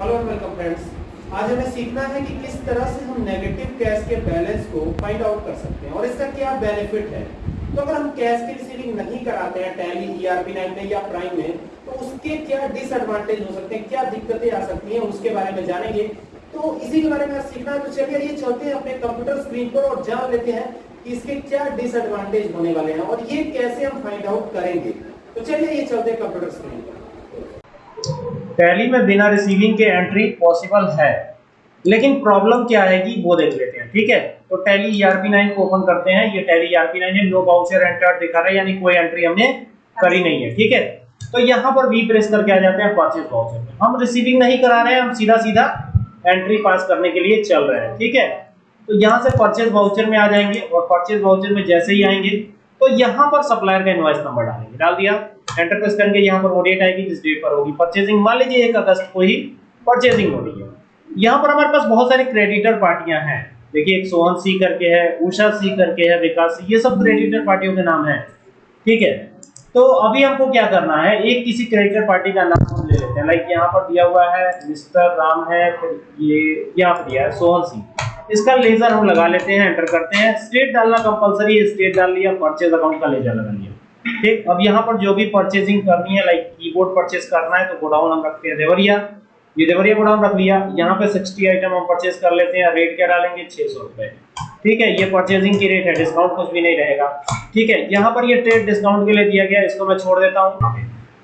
Hello and welcome friends आज हमें सीखना है कि किस तरह से हम नेगेटिव कैश के बैलेंस को फाइंड आउट कर सकते हैं और इसका क्या बेनिफिट है। तो अगर हम कैश की रिसीविंग नहीं कराते हैं टैली ईआरपी 9 में या प्राइम में तो उसके क्या डिसएडवांटेज हो सकते हैं, क्या दिक्कतें आ सकती हैं, उसके बारे में जानेंगे। तो इसी के बारे में सीखना है। तो चलिए, ये चलते हैं अपने कंप्यूटर स्क्रीन पर और जान लेते हैं कि इसके क्या डिसएडवांटेज होने वाले हैं और ये कैसे हम फाइंड आउट करेंगे। तो चलिए, ये चलते हैं कंप्यूटर स्क्रीन पर। टैली में बिना रिसीविंग के एंट्री पॉसिबल है। लेकिन प्रॉब्लम क्या है कि वो देख लेते हैं, ठीक है? तो टैली ईआरपी 9 को ओपन करते हैं। ये टैली ईआरपी 9 है नो वाउचर एंटर दिखा रहा है, यानी कोई एंट्री हमने करी नहीं है, ठीक है? तो यहाँ पर वी प्रेस करके आ जाते हैं परचेज वाउचर में। हम रिसीविंग नहीं करा रहे हैं, हम सीधा सीधा एंट्री पास करने के लिए चल रहे हैं, ठीक है? तो यहाँ से परचेज वाउचर में आ जाएँगे और परचेज वाउचर में जैसे ही आएँगे तो यहाँ पर सप्लायर का इनवॉइस नंबर डालेंगे। डाल दिया। एंटर प्रेस करेंगे यहाँ पर वो डेट आएगी, जिस डेट पर होगी परचेजिंग मान लीजिए एक अगस्त को ही परचेजिंग हो रही है। यहाँ पर हमारे पास बहुत सारी क्रेडिटर पार्टियाँ हैं। देखिए, एक सोहन सी करके है, उषा सी करके है, विकास ये सब क्रेडिटर पार्टियों के नाम है। ठीक है? तो अभी हमको क्या करना है? एक किसी क्रेडिटर पार्टी का नाम हम ले लेते हैं। लाइक यहाँ पर दिया हुआ है, मिस्टर राम है, फिर ये, यहाँ पर दिया है सोहन सी इसका लेजर हम लगा लेते हैं एंटर करते हैं। स्टेट डालना कंपलसरी है स्टेट डाल लिया परचेज अकाउंट का लेजर लगा लिया। ठीक? अब यहाँ पर जो भी परचेजिंग करनी है लाइक कीबोर्ड परचेज करना है तो गोडाउन हम रखते हैं देवरिया। ये देवरिया गोडाउन रख लिया। यहाँ पे 60 आइटम हम परचेज कर लेते हैं। रेट क्या डालेंगे? छह सौ रुपए। ठीक है? ये परचेजिंग की रेट है। डिस्काउंट कुछ भी नहीं रहेगा। ठीक है? यहाँ पर ये ट्रेड डिस्काउंट के लिए दिया गया। इसको मैं छोड़ देता हूँ।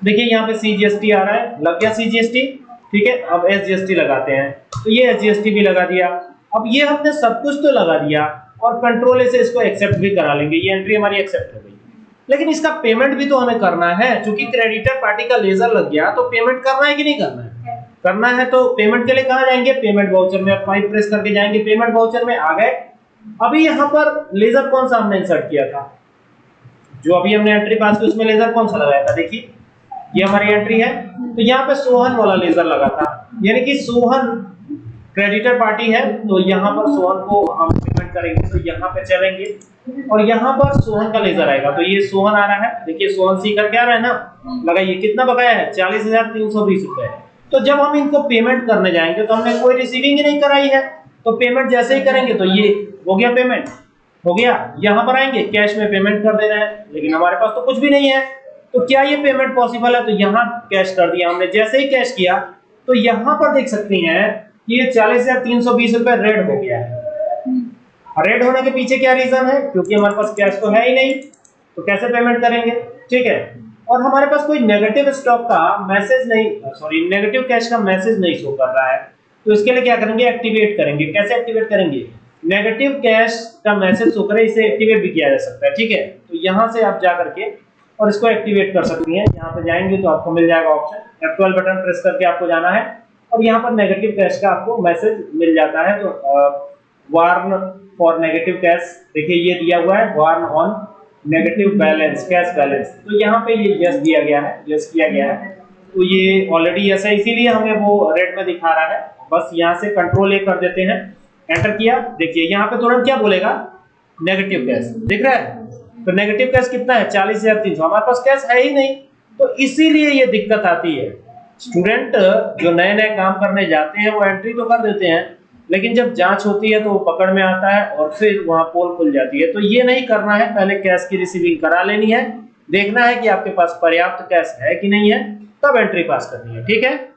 देखिए, यहाँ पे सीजीएसटी आ रहा है। लग गया सीजीएसटी ठीक है? अब एसजीएसटी लगाते हैं। तो ये एसजीएसटी भी लगा दिया। अब ये हमने सब कुछ तो लगा दिया और कंट्रोल से इसको एक्सेप्ट भी करा लेंगे। ये एंट्री हमारी एक्सेप्ट हो गई। लेकिन इसका पेमेंट भी तो हमें करना है। क्योंकि क्रेडिटर पार्टी का लेजर लग गया तो पेमेंट करना है कि नहीं करना है? करना है तो पेमेंट के लिए कहा जाएँगे? पेमेंट वाउचर में फाइव प्रेस करके जाएँगे। पेमेंट वाउचर में आ गए। अभी यहाँ पर लेजर कौन सा हमने इंसर्ट किया था? जो अभी हमने एंट्री पास की उसमें लेजर कौन सा लगाया था? देखिए ये हमारी एंट्री है। तो यहाँ पे सोहन वाला लेजर लगा था। यानी कि सोहन क्रेडिटर पार्टी है तो यहाँ पर सोहन को हम पेमेंट करेंगे तो यहाँ पे चलेंगे। और यहाँ पर सोहन का लेजर आएगा। तो ये सोहन आ रहा है। देखिए सोहन सी का क्या रहा है ना? लगाइए, कितना बकाया है? चालीस हज़ार तीन सौ बीस रुपए तो जब हम इनको पेमेंट करने जाएँगे तो हमने कोई रिसीविंग ही नहीं कराई है। तो पेमेंट जैसे ही करेंगे तो ये हो गया पेमेंट हो गया? यहाँ पर आएँगे कैश में पेमेंट कर देना है। लेकिन हमारे पास तो कुछ भी नहीं है। तो क्या ये पेमेंट पॉसिबल है? तो यहाँ कैश कर दिया हमने। जैसे ही कैश किया तो यहाँ पर देख सकते हैं कि ये चालीस हज़ार तीन सौ बीस रुपए रेड हो गया है। रेड होने के पीछे क्या रीजन है? क्योंकि हमारे पास कैश तो है ही नहीं तो कैसे पेमेंट करेंगे? ठीक है? और हमारे पास कोई नेगेटिव स्टॉक का मैसेज नहीं सॉरी नेगेटिव कैश का मैसेज नहीं शो कर रहा है। तो इसके लिए क्या करेंगे? एक्टिवेट करेंगे। कैसे एक्टिवेट करेंगे? नेगेटिव कैश का मैसेज शो करे इसे एक्टिवेट भी किया जा सकता है ठीक है? तो यहाँ से आप जा करके और इसको एक्टिवेट कर सकती हैं। यहाँ पे जाएँगे तो आपको मिल जाएगा ऑप्शन F12 बटन प्रेस करके आपको जाना है। और यहाँ पर नेगेटिव कैश का आपको मैसेज मिल जाता है तो वार्न फॉर नेगेटिव कैश देखिए ये दिया हुआ है warn on negative balance cash balance तो यहाँ पे ये यस दिया गया है यस किया गया है। तो ये ऑलरेडी यस है, इसीलिए हमें वो रेड में दिखा रहा है। बस यहाँ से कंट्रोल ए कर देते हैं। एंटर किया, देखिए यहाँ पे तुरंत क्या बोलेगा? नेगेटिव कैश दिख रहा है? तो नेगेटिव कैश कितना है? चालीस हज़ार तीन सौ। हमारे पास कैश है ही नहीं। तो इसीलिए ये दिक्कत आती है। स्टूडेंट जो नए नए काम करने जाते हैं, वो एंट्री तो कर देते हैं, लेकिन जब जाँच होती है तो वो पकड़ में आता है और फिर वहाँ पोल खुल जाती है। तो ये नहीं करना है, पहले कैश की रिसीविंग करा लेनी है, देखना है कि आपके पास पर्याप्त कैश है कि नहीं है, तब एंट्री पास करनी है, ठीक है?